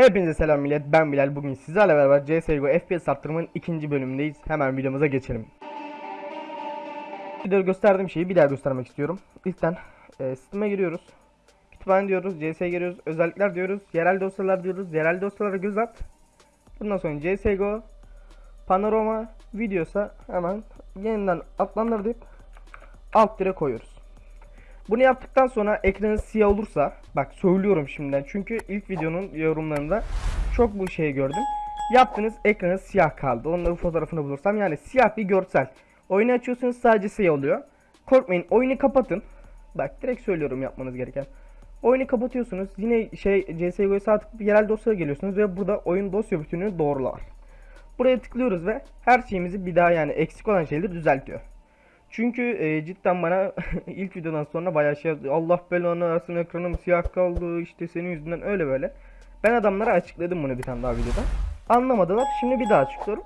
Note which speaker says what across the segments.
Speaker 1: Hepinize selam millet ben Bilal. Bugün sizlerle beraber CSGO FPS arttırmanın ikinci bölümündeyiz. Hemen videomuza geçelim. Videoda gösterdiğim şeyi bir daha göstermek istiyorum. İlkten e, Steam'e giriyoruz. Kütüphane diyoruz, CS'ye giriyoruz, özellikler diyoruz, yerel dosyalar diyoruz, yerel dosyalara göz at. Bundan sonra CSGO Panorama videosa hemen yeniden adlandır deyip alt dire koyuyoruz bunu yaptıktan sonra ekranı siyah olursa bak söylüyorum şimdiden çünkü ilk videonun yorumlarında çok bu şeyi gördüm. Yaptığınız ekranı siyah kaldı. Onların fotoğrafını bulursam yani siyah bir görsel. Oyunu açıyorsunuz sadece siyah oluyor. Korkmayın oyunu kapatın. Bak direkt söylüyorum yapmanız gereken. Oyunu kapatıyorsunuz. Yine şey CSGO'ya sağ tıklayıp yerel dosyaya geliyorsunuz ve burada oyun dosya bütününü doğrular. Buraya tıklıyoruz ve her şeyimizi bir daha yani eksik olan şeyleri düzeltiyor. Çünkü e, cidden bana ilk videodan sonra bayağı şey yazdı. Allah belanı versin ekranım siyah kaldı işte senin yüzünden öyle böyle. Ben adamlara açıkladım bunu bir tane daha videoda. Anlamadılar. Şimdi bir daha açıklıyorum.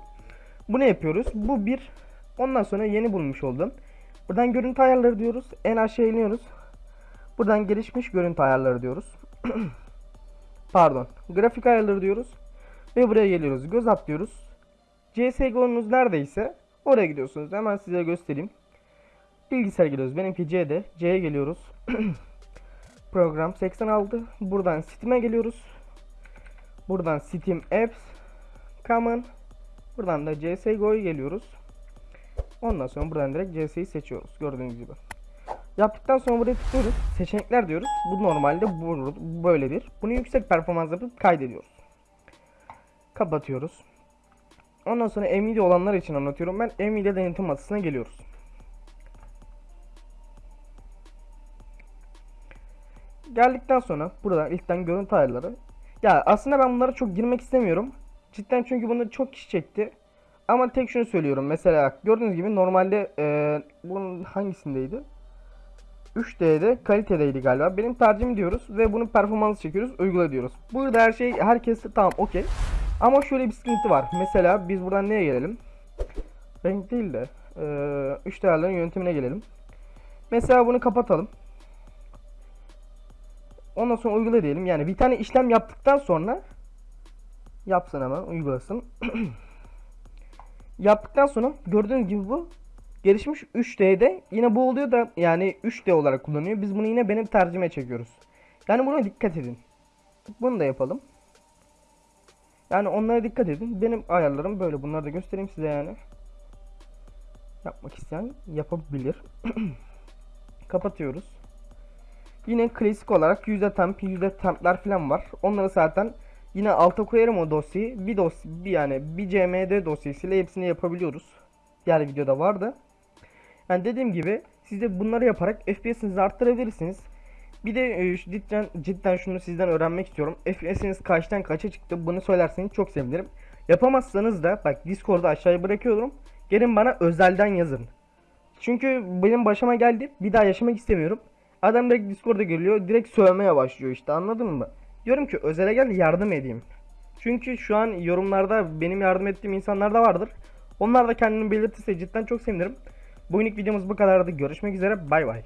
Speaker 1: Bu ne yapıyoruz? Bu bir. Ondan sonra yeni bulmuş oldum. Buradan görüntü ayarları diyoruz. En aşağı iniyoruz. Buradan gelişmiş görüntü ayarları diyoruz. Pardon. Grafik ayarları diyoruz. Ve buraya geliyoruz. Göz at diyoruz. CSGO'nuz neredeyse oraya gidiyorsunuz. Hemen size göstereyim. Bilgisayar geliyoruz. Benimki C'de. C'ye geliyoruz. Program 86. Buradan Steam'e geliyoruz. Buradan Steam Apps. Common. Buradan da CSGO'ya geliyoruz. Ondan sonra buradan direkt CS'yi seçiyoruz. Gördüğünüz gibi. Yaptıktan sonra buraya tıklıyoruz. Seçenekler diyoruz. Bu normalde bu böyledir. Bunu yüksek performans yapıp kaydediyoruz. Kapatıyoruz. Ondan sonra Nvidia olanlar için anlatıyorum ben. Nvidia denetim masasına geliyoruz. Geldikten sonra burada ilkten görüntü ayarları. Ya aslında ben bunlara çok girmek istemiyorum. Cidden çünkü bunu çok kişi çekti. Ama tek şunu söylüyorum. Mesela gördüğünüz gibi normalde e, bunun hangisindeydi? 3D'de kalitedeydi galiba. Benim tercihim diyoruz ve bunun performansı çekiyoruz, uygula diyoruz. Burada her şey herkes tamam okey. Ama şöyle bir sıkıntı var. Mesela biz buradan neye gelelim? Renk değil de 3 e, değerlerin yöntemine gelelim. Mesela bunu kapatalım. Ondan sonra uygula diyelim. Yani bir tane işlem yaptıktan sonra yapsın hemen uygulasın. yaptıktan sonra gördüğünüz gibi bu gelişmiş 3D'de yine bu oluyor da yani 3D olarak kullanıyor. Biz bunu yine benim tercüme çekiyoruz. Yani buna dikkat edin. Bunu da yapalım. Yani onlara dikkat edin. Benim ayarlarım böyle. Bunları da göstereyim size yani. Yapmak isteyen yapabilir. Kapatıyoruz. Yine klasik olarak yüzde temp, yüzde templer falan var. Onları zaten yine alta koyarım o dosyayı. Bir dosya, bir yani bir CMD dosyasıyla hepsini yapabiliyoruz. Diğer videoda vardı. Yani dediğim gibi siz de bunları yaparak FPS'inizi arttırabilirsiniz. Bir de e, cidden, cidden şunu sizden öğrenmek istiyorum. FPS'iniz kaçtan kaça çıktı bunu söylerseniz çok sevinirim. Yapamazsanız da bak Discord'da aşağıya bırakıyorum. Gelin bana özelden yazın. Çünkü benim başıma geldi. Bir daha yaşamak istemiyorum. Adam direkt Discord'a geliyor. Direkt sövmeye başlıyor işte anladın mı? Diyorum ki özele gel yardım edeyim. Çünkü şu an yorumlarda benim yardım ettiğim insanlar da vardır. Onlar da kendini belirtirse cidden çok sevinirim. Bugünlük videomuz bu kadardı. Görüşmek üzere. Bay bay.